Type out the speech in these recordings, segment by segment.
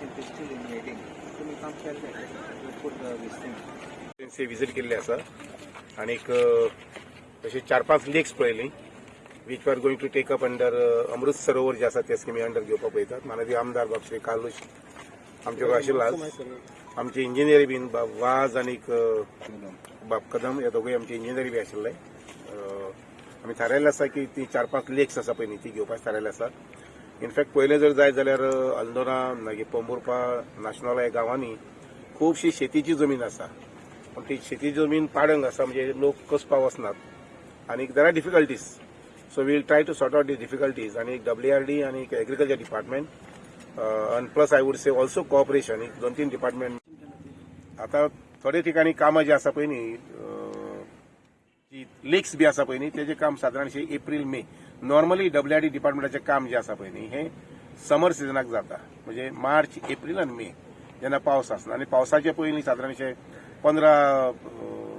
still they still in waiting. So we can't tell that. We put the this thing. Agency visit केल्ली आसा आनीक अ, अशी चार पांच लेक्स पळयली which are going to take up under Amrit Sarovar जे आसा ते स्किमी अंडर घेवपाक पळयतात माननीय आमदार बाब श्री कालूश आमचे कडेन आशिल्लो आमचे इंजिनियर बीन बाब वाज आनीक अ, बाब कदम हे दोगूय आमचे इंजिनियर बी आशिल्ले आमी थारायल्लें आसा की ती चार पांच लेक्स आसा पळय न्ही ती घेवपाक थारायल्लें आसा इनफॅक्ट पयलें जर जाय जाल्यार अल्दोना मागीर पोंबुर्पा नाशनोला ह्या गांवांनी खुबशी शेतीची जमीन आसा. पण ती शेती जमीन पाडंग आसा म्हणजे लोक कसपाक वचनात आनी there are difficulties so we'll try to sort out the difficulties आनी डब्ल्यू आर डी आनी agriculture department and plus I would say also cooperation दोन तीन डिपार्टमेंट आता थोडे ठिकाणी कामां जी आसा पळय न्ही लेक्स बी पळय न्ही तेजें काम सादारणशे April May. Normally W R D डिपार्टमेंटाचें काम जें पळय न्ही हें समर सिजनाक जाता. म्हणजे मार्च एप्रील आनी मे जेन्ना पावस आसना आनी पावसाचे पयलीं सादारणशे पंदरा अ,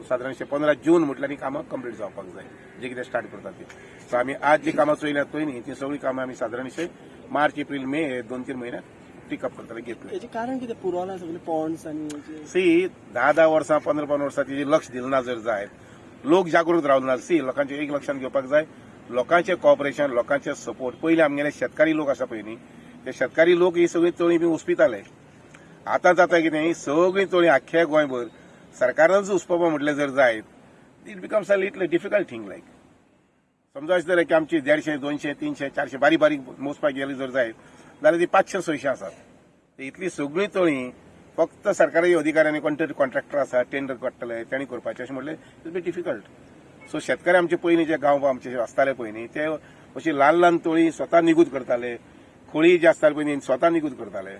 सादारणशे पंदरा जून म्हटल्यार ही कामां कंप्लीट जावपाक जाय. जे कितें स्टार्ट करतात ती. सो आमी आज जी कामां चोयल्यात पळय न्ही ती सगळीं कामां आमी सादारणशे मार्च एप्रील मे हे दोन तीन म्हयन्यात पिकअप करतले घेतले. याचे कारण कितें? पुरवना सगळे पॉन्ड्स आणि याचे- सी धा धा वर्सां पंदरा पंदरा वर्सां तेजे लक्ष दिलें ना जर जायत लोक जागृत रावले सी लोकांचे एक लक्षात घेवपाक जाय. लोकांचे कॉपरेशन लोकांचे सपोर्ट पयलीं आमगेले शेतकारी लोक आसा पळय न्ही ते शेतकारी लोक ही सगळी तळी बी उस्पिताले आतां जाता कितें ही सगळीं तळी आख्ख्या गोंयभर सरकारानच उसपवपा म्हटलें जर जायत it becomes a little difficult thing like समजा अशें की आमची देडशे दोनशे तीनशे चारशे बारीक बारीक मोजपाक गेली जर जायत जाल्यार ती पांचशे सयशे आसात. ते इतली सगळीं तळी फक्त सरकारी अधिकाऱ्यांनी कोणतरी कॉन्ट्रॅक्टर आसा टेंडर काडटले तेणी करपाचें अशें म्हटलें इट बी डिफिकल्ट सो शेतकरी आमचे पयलीं जे गांव आमचे आसताले न्ही ते अशी ल्हान ल्हान तळी स्वता निगूत करताले. खोळी जे आसताले न्ही स्वता निगूत करताले.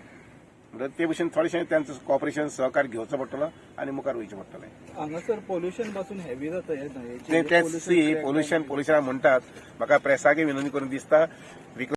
ते भशेन थोडेशें त्यांचं कॉपरेशन सहकार्य घेवचो पडटलो आनी मुखार वयचें पडटलें हांगासर पोल्युशनपासून हेवी जाता हे ते तेच सी पोल्युशन पोल्युशन म्हणटात म्हाका प्रेसाकय विनंती करून दिसता